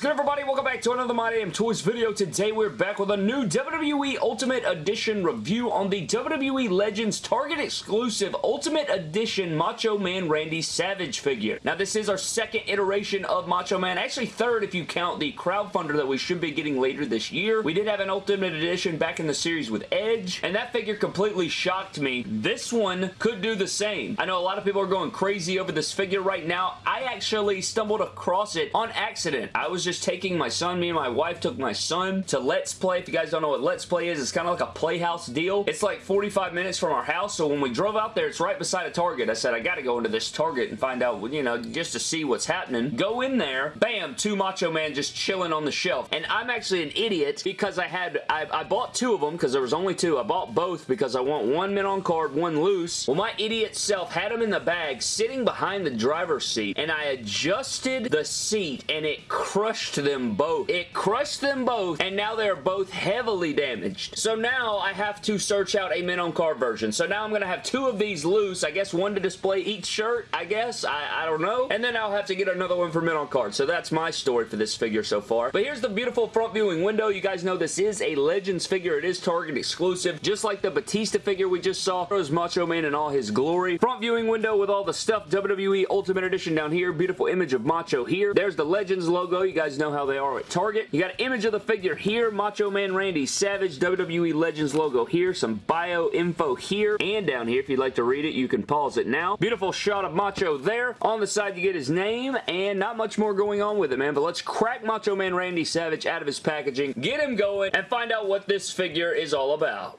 is good, everybody? Welcome back to another My Damn Toys video. Today, we're back with a new WWE Ultimate Edition review on the WWE Legends Target exclusive Ultimate Edition Macho Man Randy Savage figure. Now, this is our second iteration of Macho Man. Actually, third if you count the crowdfunder that we should be getting later this year. We did have an Ultimate Edition back in the series with Edge, and that figure completely shocked me. This one could do the same. I know a lot of people are going crazy over this figure right now. I actually stumbled across it on accident. I was just taking my son, me and my wife took my son to Let's Play. If you guys don't know what Let's Play is, it's kind of like a playhouse deal. It's like 45 minutes from our house, so when we drove out there, it's right beside a Target. I said, I gotta go into this Target and find out, you know, just to see what's happening. Go in there, bam, two Macho Man just chilling on the shelf. And I'm actually an idiot because I had, I, I bought two of them because there was only two. I bought both because I want one mint on card, one loose. Well, my idiot self had them in the bag sitting behind the driver's seat, and I adjusted the seat, and it crushed them both. It crushed them both, and now they're both heavily damaged. So now I have to search out a mint on card version. So now I'm going to have two of these loose. I guess one to display each shirt, I guess. I, I don't know. And then I'll have to get another one for mint on card. So that's my story for this figure so far. But here's the beautiful front viewing window. You guys know this is a Legends figure. It is Target exclusive. Just like the Batista figure we just saw. There's Macho Man in all his glory. Front viewing window with all the stuff. WWE Ultimate Edition down here. Beautiful image of Macho here. There's the Legends logo. You guys know how they are at Target. You got an image of the figure here. Macho Man Randy Savage WWE Legends logo here. Some bio info here and down here. If you'd like to read it, you can pause it now. Beautiful shot of Macho there. On the side, you get his name and not much more going on with it, man. But let's crack Macho Man Randy Savage out of his packaging, get him going, and find out what this figure is all about.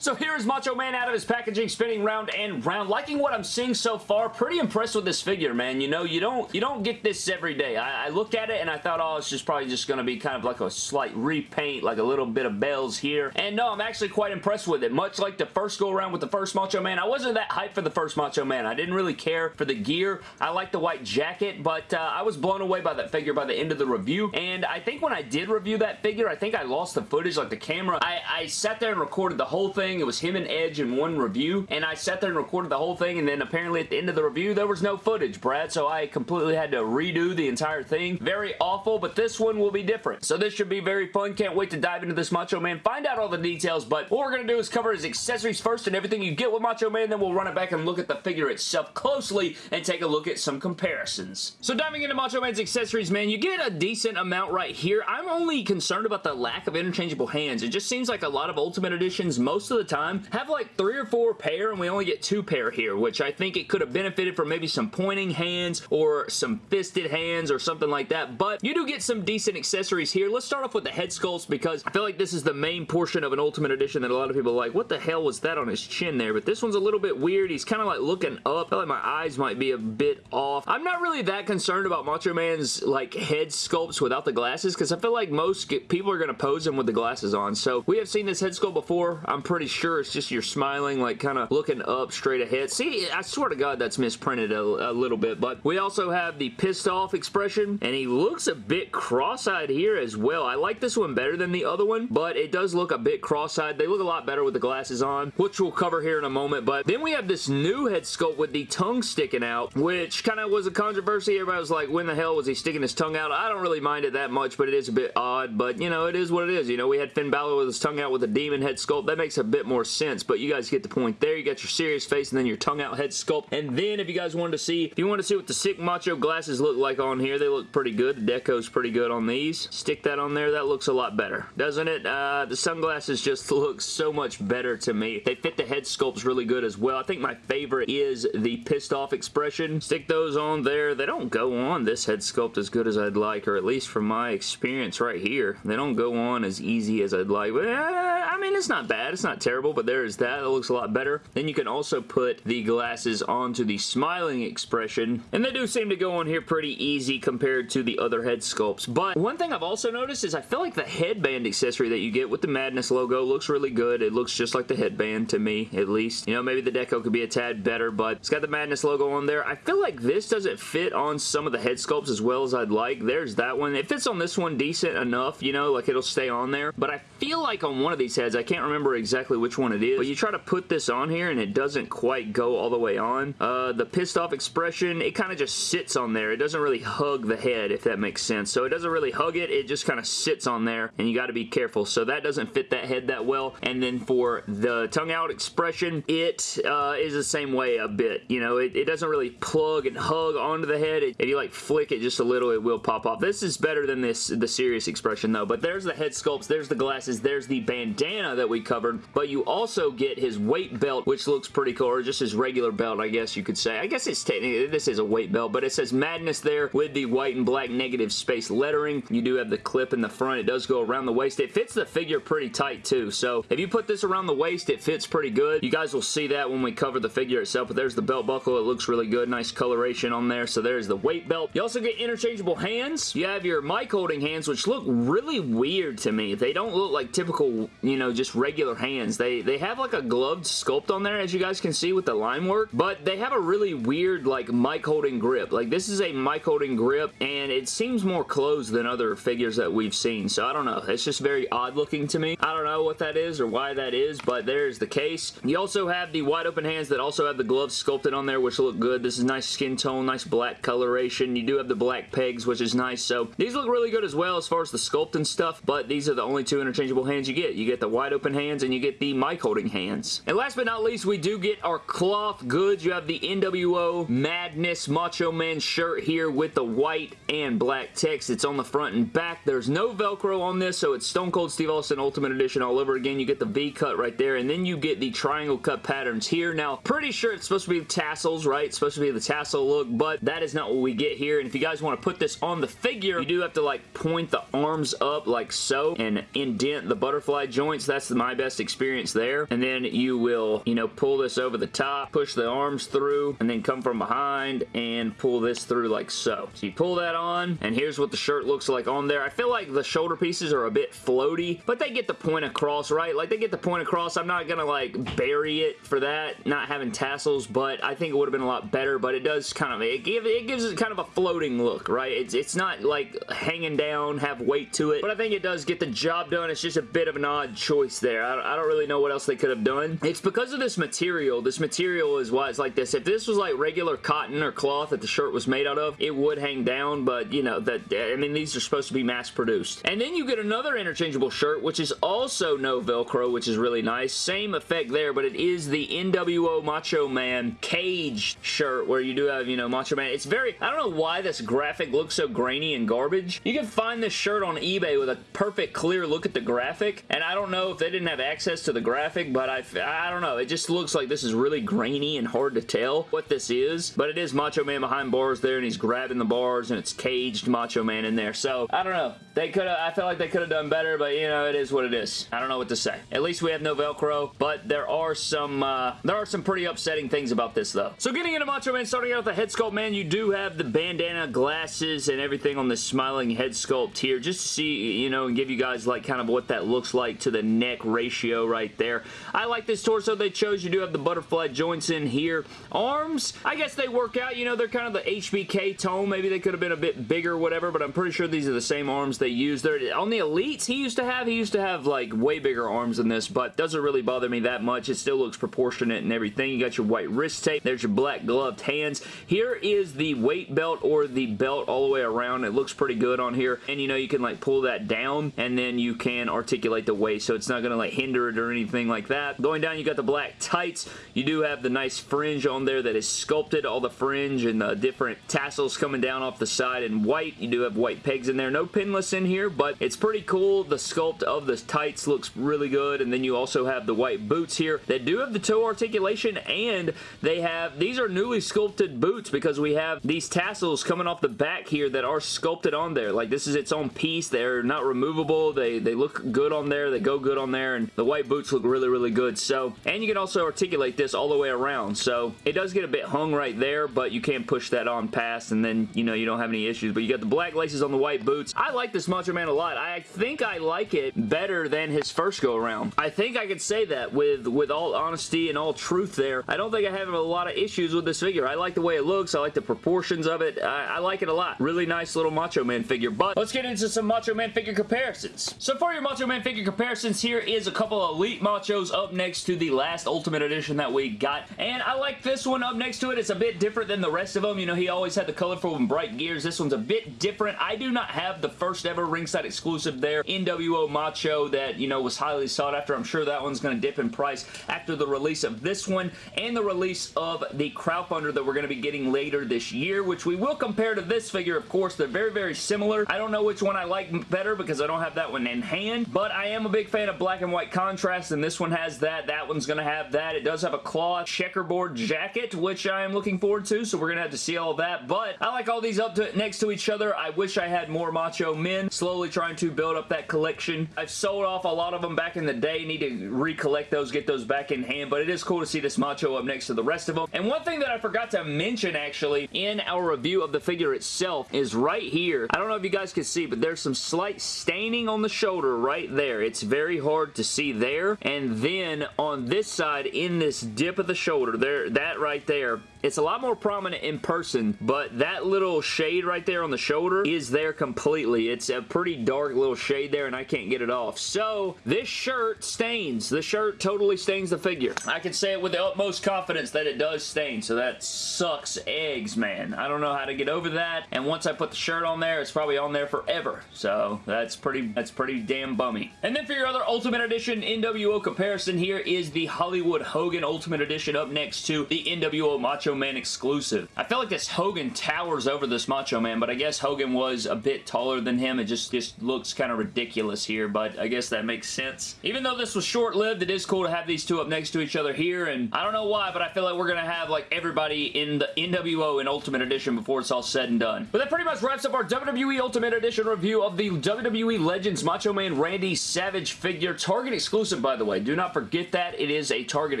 So here is Macho Man out of his packaging, spinning round and round. Liking what I'm seeing so far. Pretty impressed with this figure, man. You know, you don't you don't get this every day. I, I looked at it and I thought, oh, it's just probably just going to be kind of like a slight repaint, like a little bit of bells here. And no, I'm actually quite impressed with it. Much like the first go around with the first Macho Man, I wasn't that hyped for the first Macho Man. I didn't really care for the gear. I like the white jacket, but uh, I was blown away by that figure by the end of the review. And I think when I did review that figure, I think I lost the footage, like the camera. I, I sat there and recorded the whole thing thing. It was him and Edge in one review, and I sat there and recorded the whole thing, and then apparently at the end of the review, there was no footage, Brad, so I completely had to redo the entire thing. Very awful, but this one will be different. So this should be very fun. Can't wait to dive into this Macho Man, find out all the details, but what we're going to do is cover his accessories first and everything you get with Macho Man, then we'll run it back and look at the figure itself closely and take a look at some comparisons. So diving into Macho Man's accessories, man, you get a decent amount right here. I'm only concerned about the lack of interchangeable hands. It just seems like a lot of Ultimate Editions most of the time have like three or four pair and we only get two pair here, which I think it could have benefited from maybe some pointing hands or some fisted hands or something like that, but you do get some decent accessories here. Let's start off with the head sculpts because I feel like this is the main portion of an Ultimate Edition that a lot of people like, what the hell was that on his chin there? But this one's a little bit weird. He's kind of like looking up. I feel like my eyes might be a bit off. I'm not really that concerned about Macho Man's like head sculpts without the glasses because I feel like most people are going to pose him with the glasses on. So we have seen this head sculpt before. I'm pretty sure it's just you're smiling, like kind of looking up straight ahead. See, I swear to God that's misprinted a, a, little bit, but we also have the pissed off expression, and he looks a bit cross-eyed here as well. I like this one better than the other one, but it does look a bit cross-eyed. They look a lot better with the glasses on, which we'll cover here in a moment, but then we have this new head sculpt with the tongue sticking out, which kind of was a controversy. Everybody was like, when the hell was he sticking his tongue out? I don't really mind it that much, but it is a bit odd, but you know, it is what it is. You know, we had Finn Balor with his tongue out with a demon head sculpt. That makes a bit more sense, but you guys get the point there. You got your serious face and then your tongue out head sculpt. And then if you guys wanted to see, if you want to see what the sick macho glasses look like on here, they look pretty good. The deco's pretty good on these. Stick that on there. That looks a lot better, doesn't it? Uh, the sunglasses just look so much better to me. They fit the head sculpts really good as well. I think my favorite is the pissed off expression. Stick those on there. They don't go on this head sculpt as good as I'd like, or at least from my experience right here. They don't go on as easy as I'd like. But, uh, I mean, it's not bad. It's not terrible, but there's that. It looks a lot better. Then you can also put the glasses onto the smiling expression, and they do seem to go on here pretty easy compared to the other head sculpts. But one thing I've also noticed is I feel like the headband accessory that you get with the Madness logo looks really good. It looks just like the headband to me, at least. You know, maybe the deco could be a tad better, but it's got the Madness logo on there. I feel like this doesn't fit on some of the head sculpts as well as I'd like. There's that one. It fits on this one decent enough, you know, like it'll stay on there. But I feel like on one of these heads. I can't remember exactly which one it is, but you try to put this on here and it doesn't quite go all the way on. Uh, the pissed off expression, it kind of just sits on there. It doesn't really hug the head, if that makes sense. So it doesn't really hug it. It just kind of sits on there, and you got to be careful. So that doesn't fit that head that well. And then for the tongue out expression, it uh, is the same way a bit. You know, it, it doesn't really plug and hug onto the head. It, if you like flick it just a little, it will pop off. This is better than this the serious expression though. But there's the head sculpts, there's the glasses, there's the bandana that we covered. But you also get his weight belt, which looks pretty cool, or just his regular belt, I guess you could say. I guess it's technically, this is a weight belt, but it says Madness there with the white and black negative space lettering. You do have the clip in the front. It does go around the waist. It fits the figure pretty tight too. So if you put this around the waist, it fits pretty good. You guys will see that when we cover the figure itself, but there's the belt buckle. It looks really good. Nice coloration on there. So there's the weight belt. You also get interchangeable hands. You have your mic holding hands, which look really weird to me. They don't look like typical, you know, just regular hands. They, they have like a gloved sculpt on there, as you guys can see with the line work, but they have a really weird like mic holding grip. Like this is a mic holding grip and it seems more closed than other figures that we've seen. So I don't know. It's just very odd looking to me. I don't know what that is or why that is, but there's the case. You also have the wide open hands that also have the gloves sculpted on there, which look good. This is nice skin tone, nice black coloration. You do have the black pegs, which is nice. So these look really good as well as far as the sculpt and stuff, but these are the only two interchangeable hands you get. You get the wide open hands and you get the mic holding hands. And last but not least, we do get our cloth goods. You have the NWO Madness Macho Man shirt here with the white and black text. It's on the front and back. There's no Velcro on this, so it's Stone Cold Steve Austin Ultimate Edition all over again. You get the V cut right there, and then you get the triangle cut patterns here. Now, pretty sure it's supposed to be tassels, right? It's supposed to be the tassel look, but that is not what we get here. And if you guys want to put this on the figure, you do have to like point the arms up like so and indent the butterfly joints. That's my best experience there. And then you will, you know, pull this over the top, push the arms through, and then come from behind and pull this through like so. So you pull that on, and here's what the shirt looks like on there. I feel like the shoulder pieces are a bit floaty, but they get the point across, right? Like, they get the point across. I'm not gonna, like, bury it for that, not having tassels, but I think it would have been a lot better, but it does kind of, it, give, it gives it kind of a floating look, right? It's, it's not, like, hanging down, have weight to it, but I think it does get the job done. It's just a bit of an odd choice there. I, I don't really know what else they could have done. It's because of this material. This material is why it's like this. If this was, like, regular cotton or cloth that the shirt was made out of, it would hang down, but, you know, that I mean, these are supposed to be mass-produced. And then you get another interchangeable shirt, which is also no Velcro, which is really nice. Same effect there, but it is the NWO Macho Man cage shirt, where you do have, you know, Macho Man. It's very, I don't know why this graphic looks so grainy and garbage. You can find this shirt on eBay with a perfect clear look at the graphic, and I don't know if they didn't have access to the graphic, but I, I don't know. It just looks like this is really grainy and hard to tell what this is, but it is Macho Man behind bars there, and he's grabbing the bars, and it's caged Macho Man in there. So, I don't know. They could have, I feel like they could have done better, but you know, it is what it is. I don't know what to say. At least we have no Velcro, but there are some, uh, there are some pretty upsetting things about this though. So getting into Macho Man, starting out with the head sculpt, man, you do have the bandana, glasses, and everything on the smiling head sculpt here, just to see, you know, and give you guys like kind of what that looks like to the neck ratio right there. I like this torso they chose. You do have the butterfly joints in here. Arms, I guess they work out, you know, they're kind of the HBK tone. Maybe they could have been a bit bigger, whatever, but I'm pretty sure these are the same arms they use. They're, on the Elites he used to have, he used to have like way bigger arms than this, but doesn't really bother me that much. It still looks proportionate and everything. You got your white wrist tape. There's your black gloved hands. Here is the weight belt or the belt all the way around. It looks pretty good on here, and you know, you can like pull that down, and then you can articulate the waist, so it's not going to like hinder it or anything like that. Going down, you got the black tights. You do have the nice fringe on there that is sculpted, all the fringe and the different tassels coming down off the side in white. You do have white pegs in there. No pinless in here, but it's pretty cool. The sculpt of the tights looks really good, and then you also have the white boots here that do have the toe articulation, and they have, these are newly sculpted boots because we have these tassels coming off the back here that are sculpted on there. Like, this is its own piece. They're not removable. They, they look good on there. They go good on there, and the white boots look really, really good. So, and you can also articulate this all the way around. So, it does get a bit hung right there, but you can push that on past, and then, you know, you don't have any issues. But you got the black laces on the white boots. I like this Macho Man a lot. I think I like it better than his first go around. I think I could say that with, with all honesty and all truth there. I don't think I have a lot of issues with this figure. I like the way it looks. I like the proportions of it. I, I like it a lot. Really nice little Macho Man figure. But let's get into some Macho Man figure comparisons. So for your Macho Man figure comparisons, here is a couple of Elite Machos up next to the last Ultimate Edition that we got. And I like this one up next to it. It's a bit different than the rest of them. You know, he always had the colorful and bright gears. This one's a bit different. I do not have the first ever ringside exclusive there. NWO Macho that, you know, was highly sought after. I'm sure that one's going to dip in price after the release of this one and the release of the crowdfunder that we're going to be getting later this year, which we will compare to this figure, of course. They're very, very similar. I don't know which one I like better because I don't have that one in hand, but I am a big fan of black and white contrast, and this one has that. That one's going to have that. It does have a cloth checkerboard jacket, which I am looking forward to, so we're going to have to see all that, but I like all these up to next to each other. I wish I had more Macho Men, slowly trying to build up that collection. I've sold off a lot of them back in the day, need to recollect those, get those back in hand, but it is cool to see this Macho up next to the rest of them. And one thing that I forgot to mention, actually, in our review of the figure itself is right here. I don't know if you guys can see, but there's some slight staining on the shoulder right there. It's very hard to see there. And then on this side, in this dip of the shoulder, there, that right there, it's a lot more prominent in person, but that little shade right there on the shoulder is there completely. It's a pretty dark little shade there, and I can't get it off. So, this shirt stains. The shirt totally stains the figure. I can say it with the utmost confidence that it does stain, so that sucks eggs, man. I don't know how to get over that, and once I put the shirt on there, it's probably on there forever. So, that's pretty, that's pretty damn bummy. And then for your other Ultimate Edition NWO comparison, here is the Hollywood Hogan Ultimate Edition up next to the NWO Macho Man exclusive. I feel like this Hogan towers over this Macho Man, but I guess Hogan was a bit taller than him. It just, just looks kind of ridiculous here, but I guess that makes sense. Even though this was short-lived, it is cool to have these two up next to each other here, and I don't know why, but I feel like we're going to have like everybody in the NWO in Ultimate Edition before it's all said and done. But that pretty much wraps up our WWE Ultimate Edition review of the WWE Legends Macho Man Randy Savage figure. Target exclusive, by the way. Do not forget that. It is a Target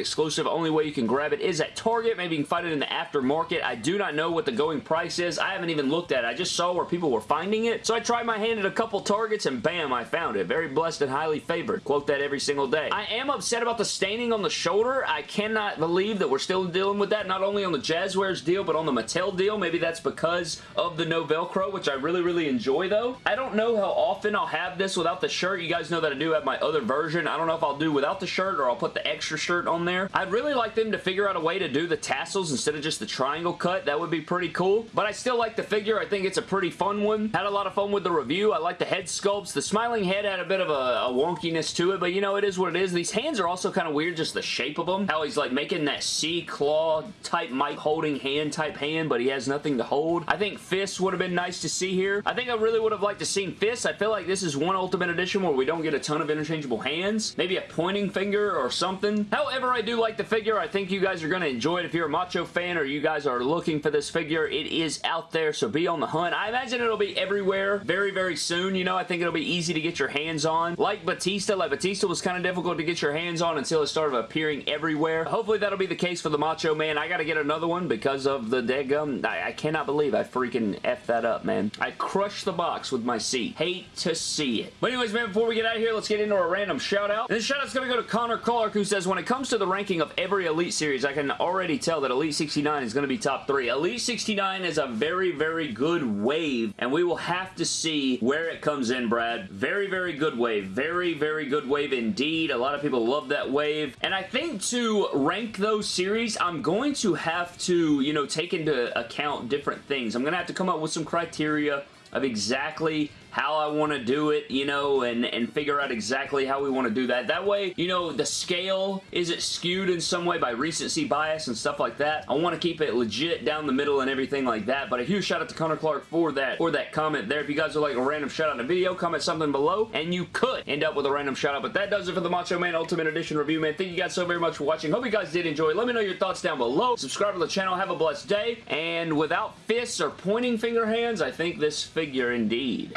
exclusive. Only way you can grab it is at Target. Maybe you can find it in the aftermarket. I do not know what the going price is. I haven't even looked at it. I just saw where people were finding it. So I tried my hand at a couple targets and bam, I found it. Very blessed and highly favored. Quote that every single day. I am upset about the staining on the shoulder. I cannot believe that we're still dealing with that, not only on the Jazwares deal, but on the Mattel deal. Maybe that's because of the no Velcro, which I really, really enjoy though. I don't know how often I'll have this without the shirt. You guys know that I do have my other version. I don't know if do without the shirt or I'll put the extra shirt on there. I'd really like them to figure out a way to do the tassels instead instead of just the triangle cut. That would be pretty cool. But I still like the figure. I think it's a pretty fun one. Had a lot of fun with the review. I like the head sculpts. The smiling head had a bit of a, a wonkiness to it, but you know, it is what it is. These hands are also kind of weird, just the shape of them. How he's like making that sea claw type mic holding hand type hand, but he has nothing to hold. I think fists would have been nice to see here. I think I really would have liked to seen fists. I feel like this is one Ultimate Edition where we don't get a ton of interchangeable hands. Maybe a pointing finger or something. However, I do like the figure. I think you guys are going to enjoy it if you're a Macho fan or you guys are looking for this figure, it is out there, so be on the hunt. I imagine it'll be everywhere very, very soon. You know, I think it'll be easy to get your hands on. Like Batista, like Batista was kind of difficult to get your hands on until it started appearing everywhere. Hopefully that'll be the case for the Macho Man. I gotta get another one because of the dead gum. I, I cannot believe I freaking F that up, man. I crushed the box with my seat. Hate to see it. But anyways, man, before we get out of here, let's get into a random shout out. This shout out's gonna go to Connor Clark, who says, when it comes to the ranking of every Elite series, I can already tell that Elite 69 is going to be top three. Elite 69 is a very, very good wave, and we will have to see where it comes in, Brad. Very, very good wave. Very, very good wave indeed. A lot of people love that wave, and I think to rank those series, I'm going to have to, you know, take into account different things. I'm going to have to come up with some criteria of exactly how I want to do it, you know, and, and figure out exactly how we want to do that. That way, you know, the scale, is it skewed in some way by recency bias and stuff like that? I want to keep it legit down the middle and everything like that, but a huge shout out to Connor Clark for that, for that comment there. If you guys would like a random shout out in a video, comment something below, and you could end up with a random shout out, but that does it for the Macho Man Ultimate Edition review, man. Thank you guys so very much for watching. Hope you guys did enjoy. Let me know your thoughts down below. Subscribe to the channel. Have a blessed day, and without fists or pointing finger hands, I think this figure indeed.